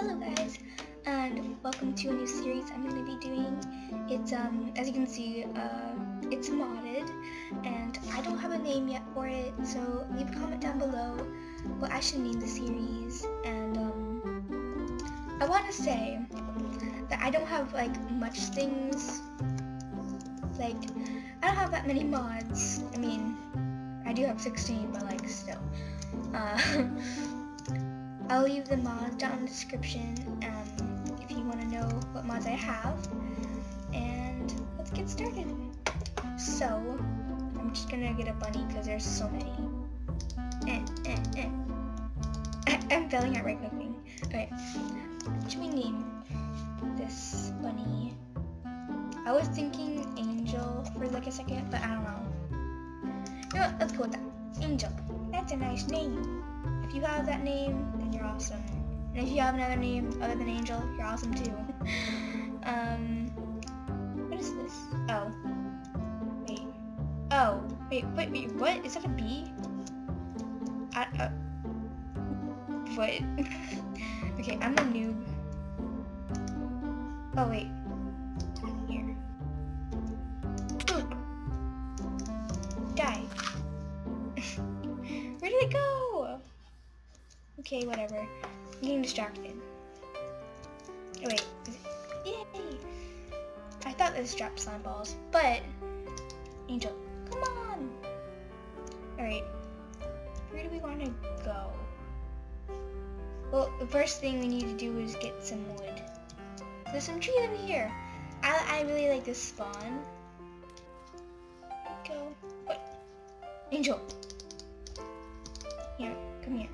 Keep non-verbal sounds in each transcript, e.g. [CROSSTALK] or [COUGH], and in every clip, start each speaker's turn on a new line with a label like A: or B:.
A: Hello guys, and welcome to a new series I'm going to be doing. It's, um, as you can see, uh, it's modded, and I don't have a name yet for it, so leave a comment down below what I should name the series, and, um, I want to say that I don't have, like, much things, like, I don't have that many mods, I mean, I do have 16, but, like, still, uh, [LAUGHS] I'll leave the mods down in the description um, if you want to know what mods I have. And let's get started. So, I'm just gonna get a bunny because there's so many. Eh, eh, eh. [COUGHS] I'm failing at right clicking. Okay, what should we name this bunny? I was thinking Angel for like a second, but I don't know. You know what, let's go with that. Angel. That's a nice name. If you have that name, you're awesome. And if you have another name other than Angel, you're awesome too. [LAUGHS] um, what is this? Oh. Wait. Oh. Wait, wait, wait, what? Is that a bee? I, uh, what? [LAUGHS] okay, I'm a noob. Oh, wait. Distracted. Oh, wait. Yay! I thought this dropped slime balls, but... Angel, come on! Alright. Where do we want to go? Well, the first thing we need to do is get some wood. There's some trees over here. I, I really like this spawn. Go. What? Angel. Here, come here.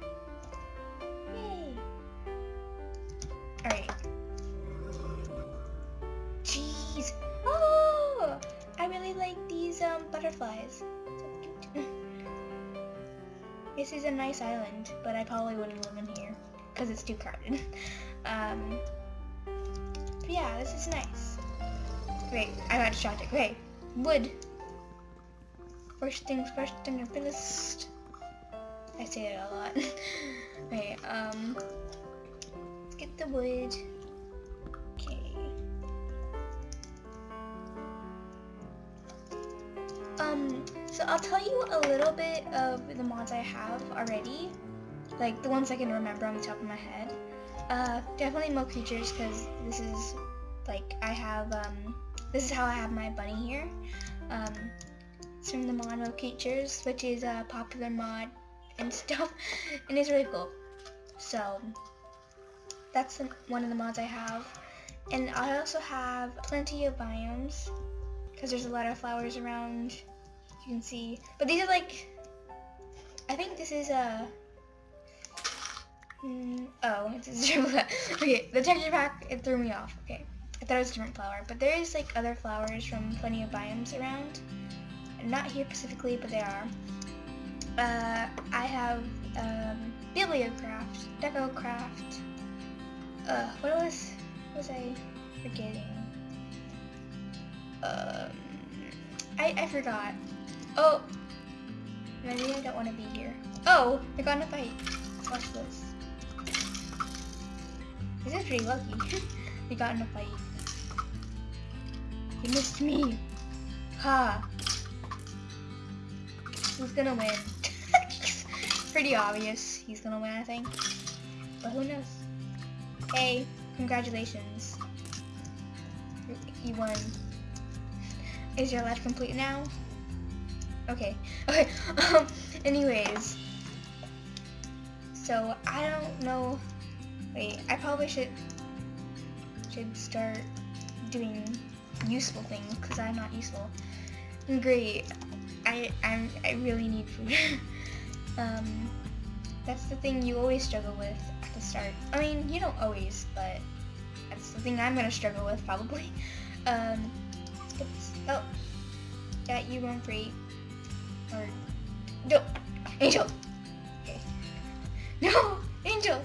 A: Nice island, but I probably wouldn't live in here because it's too crowded. [LAUGHS] um, yeah, this is nice. Wait, I got distracted. Okay, wood. First things first on your list. I say it a lot. [LAUGHS] okay, um, let's get the wood. I'll tell you a little bit of the mods I have already, like the ones I can remember on the top of my head. Uh, definitely Mo Creatures because this is like I have um, this is how I have my bunny here. Um, it's from the mod Mo Creatures, which is a popular mod and [LAUGHS] stuff, and it's really cool. So that's one of the mods I have, and I also have plenty of biomes because there's a lot of flowers around. You can see, but these are like I think this is a Mm, oh, [LAUGHS] it's a [LAUGHS] Okay, the texture pack, it threw me off. Okay, I thought it was a different flower. But there is like other flowers from plenty of biomes around. Not here specifically, but they are. Uh, I have um, Bibliocraft, Decocraft. Uh, what what was I forgetting? Um, I, I forgot. Oh, maybe I don't want to be here. Oh, I got in a fight. Watch this. This is pretty lucky. [LAUGHS] we got in a fight. He missed me. Ha. Who's gonna win? [LAUGHS] pretty obvious he's gonna win, I think. But who knows? Hey, congratulations. You won. Is your life complete now? Okay. [LAUGHS] Okay. Um, anyways. So, I don't know Wait, I probably should should start doing useful things because I'm not useful. Great. I I'm, I really need food. [LAUGHS] um, that's the thing you always struggle with at the start. I mean, you don't always, but that's the thing I'm gonna struggle with probably. [LAUGHS] Um, oh, got you one free. No, Angel. No, Angel.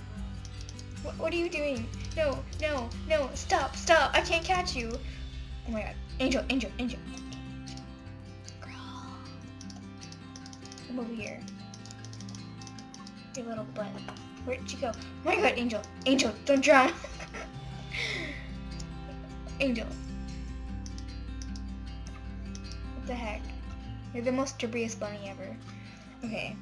A: What, what are you doing? No, no, no, stop, stop. I can't catch you. Oh my god. Angel, Angel, Angel. Girl. Come over here. Your little butt. Where'd you go? Oh my god, Angel. Angel, don't drown. [LAUGHS] Angel. What the heck? You're the most dubious bunny ever. Okay.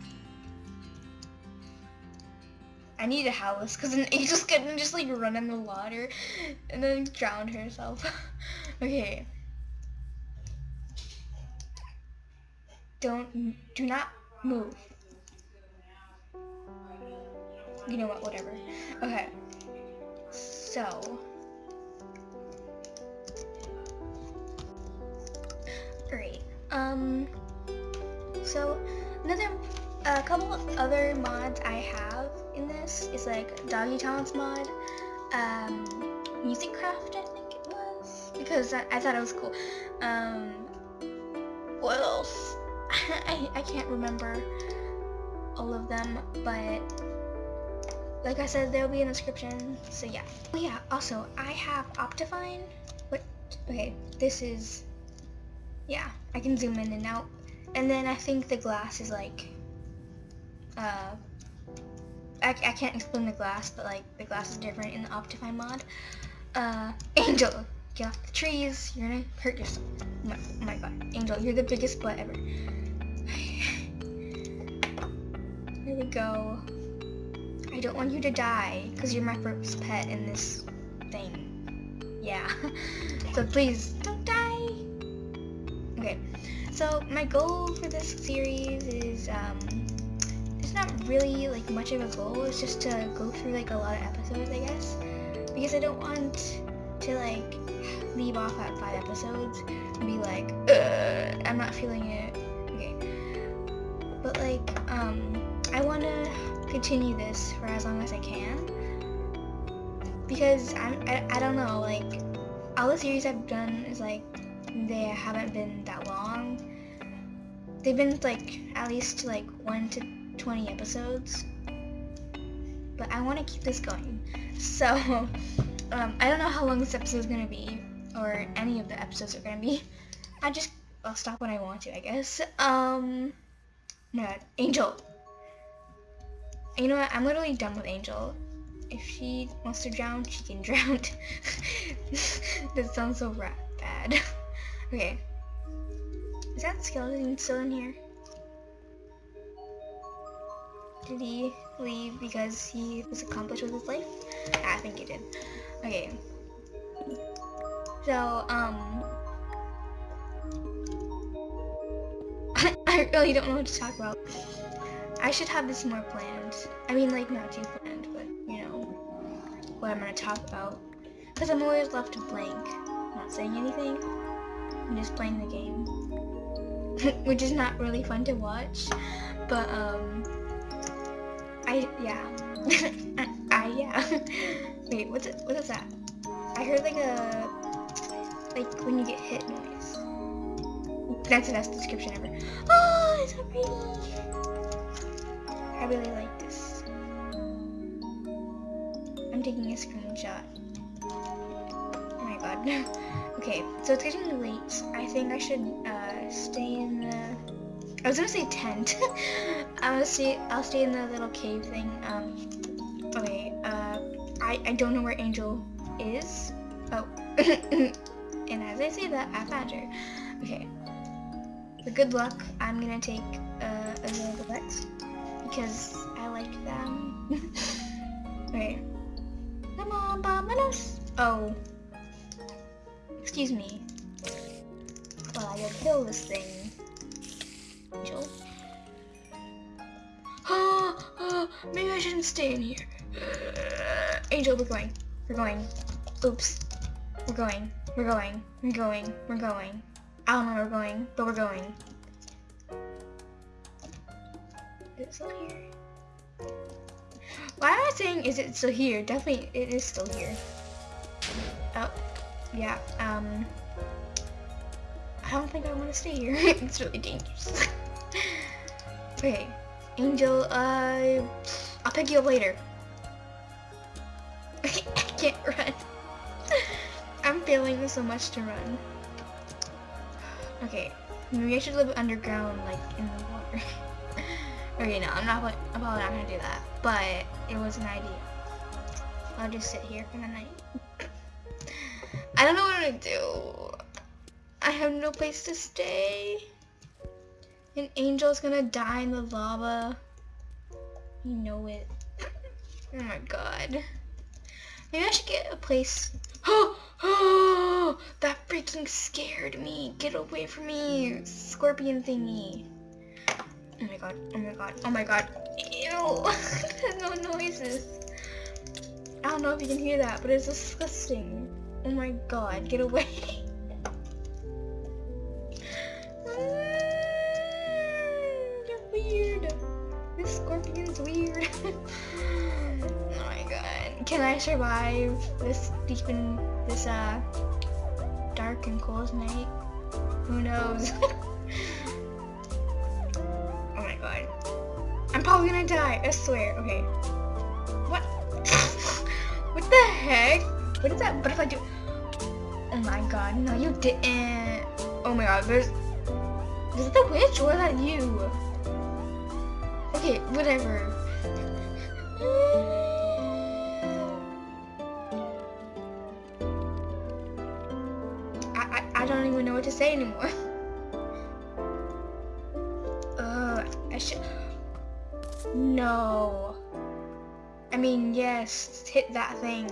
A: I need a house because an angel's gonna just like run in the water and then drown herself. [LAUGHS] okay. Don't, do not move. You know what, whatever. Okay. So. Alright. Um. So, another, a couple other mods I have in this is like Doggy Talents mod, um, Music Craft I think it was, because I, I thought it was cool. Um, what else? [LAUGHS] I, I can't remember all of them, but like I said, they'll be in the description, so yeah. Oh yeah, also, I have Optifine. What? Okay, this is, yeah, I can zoom in and out. And then I think the glass is like, uh, I, I can't explain the glass, but like the glass is different in the Optifine mod. Uh, Angel, get off the trees, you're gonna hurt yourself. Oh my, oh my god, Angel, you're the biggest butt ever. [SIGHS] Here we go. I don't want you to die, because you're my first pet in this thing. Yeah. [LAUGHS] so please, don't die! Okay, so my goal for this series is, um, it's not really, like, much of a goal, it's just to go through, like, a lot of episodes, I guess. Because I don't want to, like, leave off at five episodes and be like, I'm not feeling it. Okay. But, like, um, I want to continue this for as long as I can. Because I'm, I, I don't know, like, all the series I've done is like, they haven't been that long. They've been like, at least like 1 to 20 episodes. But I want to keep this going. So, [LAUGHS] um, I don't know how long this episode is going to be, or any of the episodes are going to be. I just, I'll stop when I want to, I guess. Um, no, Angel, you know what? I'm literally done with Angel. If she wants to drown, she can [LAUGHS] drown. [LAUGHS] that sounds so bad. okay. Is that skeleton still in here? Did he leave because he was accomplished with his life? I think he did. Okay. So, um... [LAUGHS] I really don't know what to talk about. I should have this more planned. I mean, like, not too planned, but, you know, what I'm to talk about. Because I'm always left blank, not saying anything. I'm just playing the game. [LAUGHS] Which is not really fun to watch. But, um, I, yeah. I, [LAUGHS] I, yeah. [LAUGHS] Wait, what's it, what is that? I heard like a, like when you get hit noise. That's the best description ever. Oh, it's so pretty. I really like this. I'm taking a screenshot. God. [LAUGHS] okay, so it's getting late. I think I should uh, stay in the... I was gonna say tent. [LAUGHS] I'll stay. I'll stay in the little cave thing. Um. Okay. Uh. I I don't know where Angel is. Oh. [LAUGHS] and as I say that, I found her. Okay. For good luck, I'm gonna take uh, a little Lex because I like them. Wait. Come on, Bominos. Oh. Excuse me. Well, I gotta kill this thing. Angel. Oh, [GASPS] maybe I shouldn't stay in here. [SIGHS] Angel, we're going. We're going. Oops. We're going. We're going. We're going. We're going. I don't know where we're going, but we're going. Is it still here? Why am I saying is it still here? Definitely it is still here. Yeah, um, I don't think I want to stay here. [LAUGHS] it's really dangerous. [LAUGHS] okay, Angel, uh, I'll pick you up later. [LAUGHS] I can't run. I'm failing so much to run. [SIGHS] Okay, maybe I should live underground, like, in the water. Okay, no, I'm not, I'm probably not gonna do that. but it was an idea. I'll just sit here for the night. I don't know what to do. I have no place to stay. An angel's gonna die in the lava. You know it. Oh my god. Maybe I should get a place. Oh, [GASPS] oh, that freaking scared me. Get away from me, scorpion thingy. Oh my god, oh my god, oh my god. Ew, [LAUGHS] no noises. I don't know if you can hear that, but it's disgusting. Oh my god, get away. [LAUGHS] Weird. This scorpion's weird. [LAUGHS] oh my god. Can I survive this deep in this uh dark and cold night? Who knows? [LAUGHS] oh my god. I'm probably gonna die, I swear. Okay. What? what the heck? What if I do? Oh my god, no you didn't. Oh my god, there's... Is it the witch or is that you? Okay, whatever. I, I, I don't even know what to say anymore. [LAUGHS] Uh, I should... No. I mean, yes, hit that thing.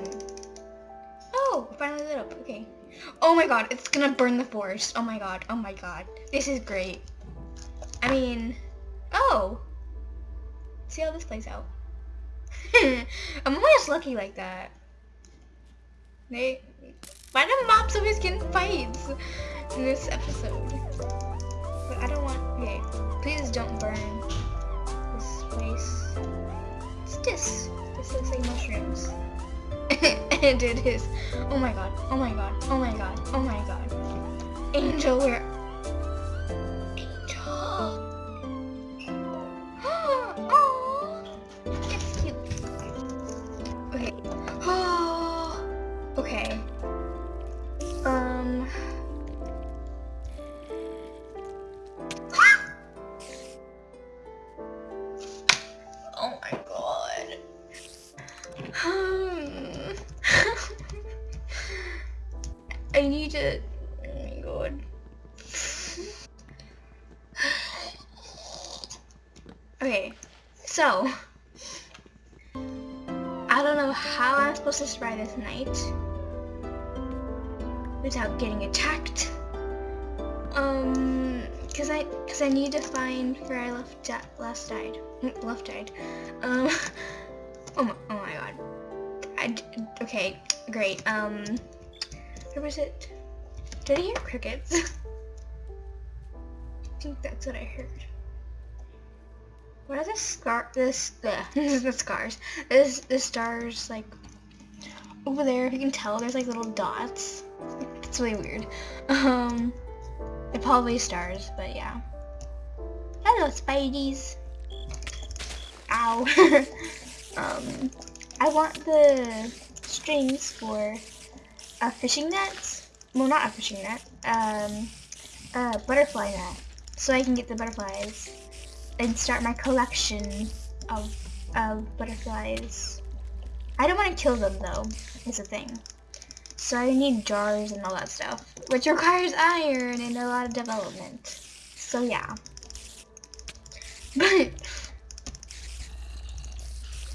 A: Finally lit up. Okay. Oh my god, it's gonna burn the forest. Oh my god, oh my god. This is great. I mean, oh. See how this plays out. [LAUGHS] I'm always lucky like that. They, why do mobs always get in fights in this episode? But I don't want, okay, please don't burn this place. It's this? This looks like mushrooms. [LAUGHS] and it is. Oh my god. Oh my god. Oh my god. Oh my god. Angel, where? Angel. [GASPS] oh, it's cute. Okay. Oh. [GASPS] Okay. I don't know how I'm supposed to survive this night without getting attacked. Um, cause I, cause I need to find where I left last died, left died. Um, [LAUGHS] oh my, oh my god. I, okay, great. Um, where was it? Did I hear crickets? [LAUGHS] I think that's what I heard. What are the scar? This the this [LAUGHS] is [LAUGHS] the scars. This the stars like over there. If you can tell, there's like little dots. It's really weird. Um, they're probably stars, but yeah. Hello, Spideys. Ow. [LAUGHS] um, I want the strings for a fishing net. Well, not a fishing net. Um, a butterfly net, so I can get the butterflies and start my collection of, of butterflies. I don't want to kill them though, is the thing. So I need jars and all that stuff, which requires iron and a lot of development. So yeah. But,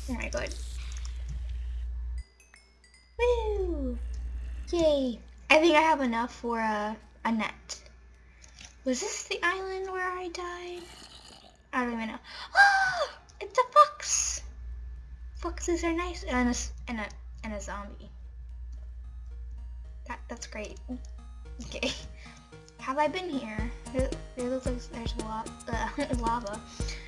A: oh my god. Woo! Yay! I think I have enough for a, a net. Was this the island where I died? I don't even know. Oh, it's a fox. Foxes are nice, and a and a and a zombie. That that's great. Okay, have I been here? There, there looks like there's a lot uh, [LAUGHS] lava.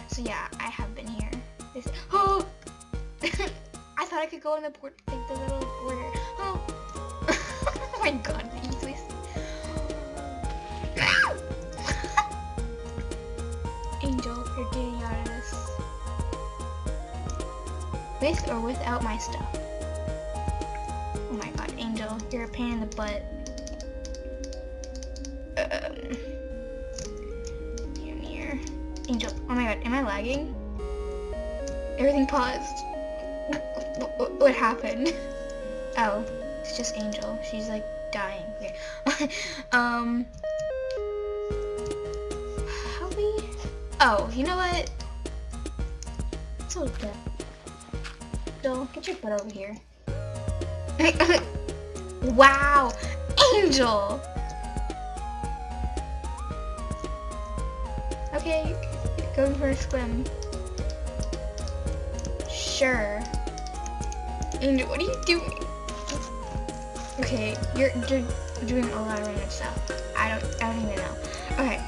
A: So yeah, I have been here. This, oh, [LAUGHS] I thought I could go in the port, like the little border. Oh, [LAUGHS] oh my god, You're getting out of this. With or without my stuff. Oh my god, Angel, you're a pain in the butt. Um, here, here. Angel, oh my god, am I lagging? Everything paused. [LAUGHS] What happened? [LAUGHS] Oh, it's just Angel. She's like dying. Okay. [LAUGHS] um. Oh, you know what? It's okay. Angel, get your butt over here. [LAUGHS] wow, Angel. Okay, going for a swim. Sure. Angel, what are you doing? Okay, you're, you're doing a lot of random stuff. I don't, I don't even know. Okay,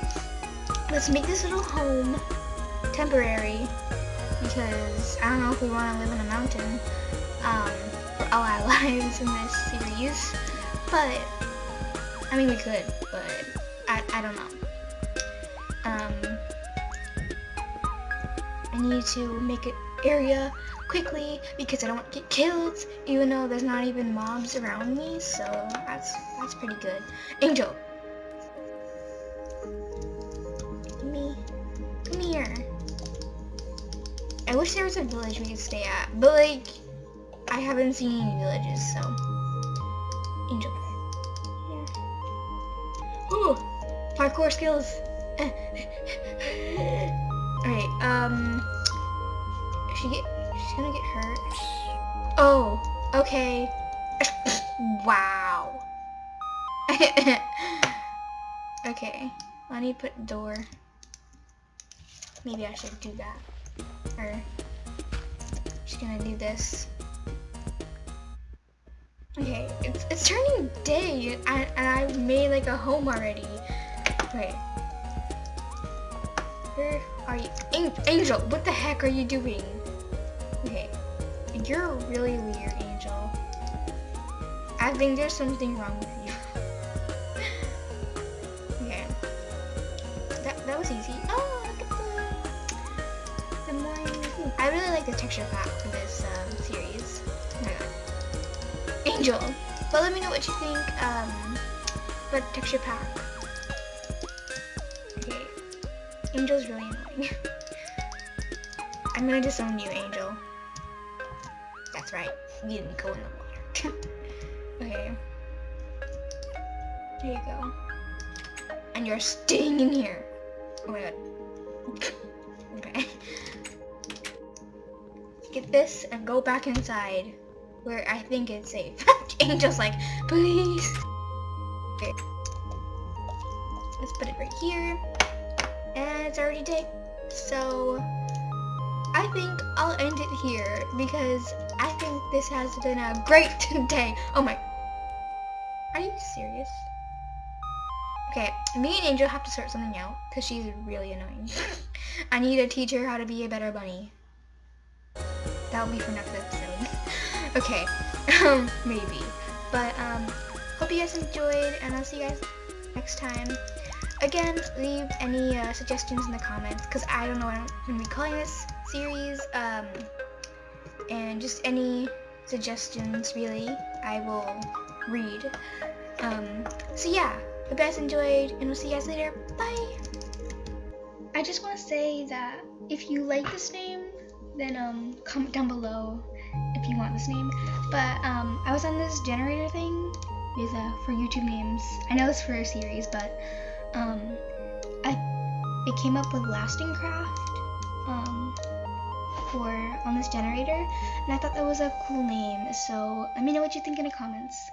A: let's make this little home temporary because I don't know if we want to live in a mountain um, for all our [LAUGHS] lives in this series, but I mean we could, but I, I don't know. Um, I need to make an area quickly because I don't want to get killed even though there's not even mobs around me so that's that's pretty good. Angel! I wish there was a village we could stay at but like I haven't seen any villages so Angel. Yeah. Ooh! Parkour skills! [LAUGHS] Alright, um she get she's gonna get hurt. Oh, okay. [COUGHS] wow. [LAUGHS] okay. Let me put door. Maybe I should do that. Or just gonna do this. Okay, it's, it's turning day and, and I made like a home already. Okay. Where are you? Angel, what the heck are you doing? Okay, you're really weird, Angel. I think there's something wrong texture pack for this um, series. Oh Angel, but let me know what you think um, about the texture pack. Okay. Angel's really annoying. [LAUGHS] I'm gonna disown you, Angel. That's right. You didn't go in the water. [LAUGHS] okay. There you go. And you're staying in here. Oh my god. This and go back inside where I think it's safe. [LAUGHS] Angel's like, please. Okay. Let's put it right here. And it's already day. So I think I'll end it here because I think this has been a great [LAUGHS] day. Oh my. Are you serious? Okay, me and Angel have to sort something out because she's really annoying. [LAUGHS] I need to teach her how to be a better bunny. That'll be for next episode. [LAUGHS] okay, [LAUGHS] um, maybe. But, um, hope you guys enjoyed and I'll see you guys next time. Again, leave any uh, suggestions in the comments because I don't know what I'm going to be calling this series. Um, and just any suggestions, really, I will read. Um, so yeah, hope you guys enjoyed, and we'll see you guys later. Bye! I just want to say that if you like this name, then um, comment down below if you want this name. But um, I was on this generator thing with uh, for YouTube names. I know it's for a series, but um, I it came up with Lasting Craft um, for on this generator, and I thought that was a cool name. So let me know what you think in the comments.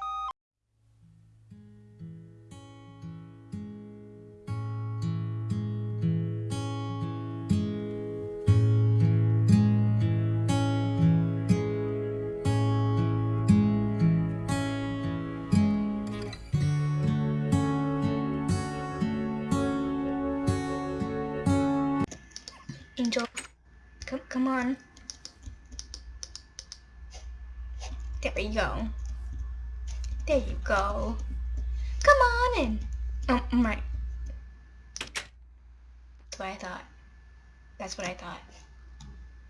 A: Come, on. There we go. There you go. Come on in. Oh, my. That's what I thought. That's what I thought.